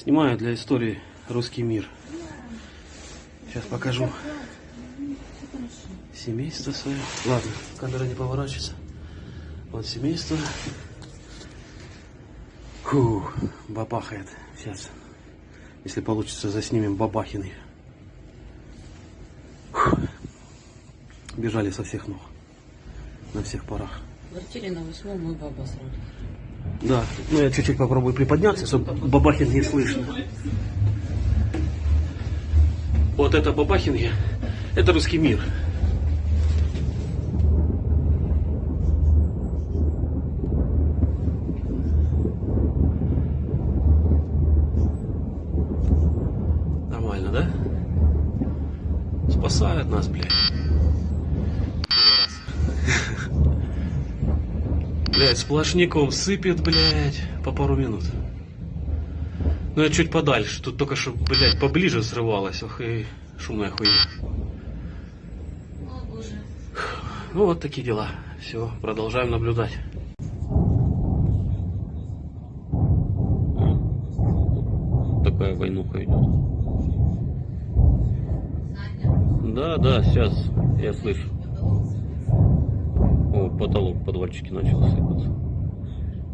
Снимаю для истории русский мир. Сейчас покажу семейство свое. Ладно, камера не поворачивается. Вот семейство. Фу, бабахает. Сейчас, если получится, заснимем бабахины. Бежали со всех ног. На всех парах. В квартире на восьмом мой баба сразу. Да, ну я чуть-чуть попробую приподняться, чтобы Бабахин не слышно. Вот это Бабахин я. Это русский мир. Нормально, да? Спасают нас, блядь. Блять, сплошняком сыпет, блядь, по пару минут. Ну я чуть подальше, тут только что, блядь, поближе срывалось, ох и шумная хуйня. О, боже. Ну вот такие дела. Все, продолжаем наблюдать. Такая войнуха идет. Да, да, сейчас я слышу. О, потолок подвальчики начал сыпаться.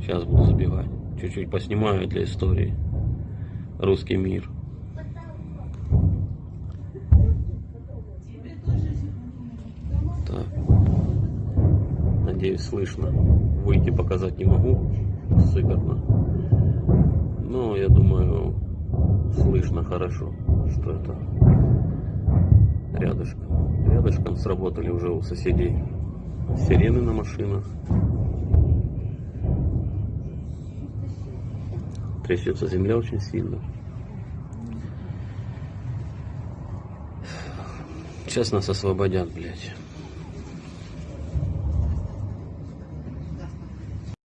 Сейчас буду забивать. Чуть-чуть поснимаю для истории. Русский мир. Так. Надеюсь, слышно. Выйти показать не могу. Сыкотно. Но я думаю, слышно хорошо, что это рядышком. Рядышком сработали уже у соседей сирены на машинах. Трясется земля очень сильно. Сейчас нас освободят, блядь.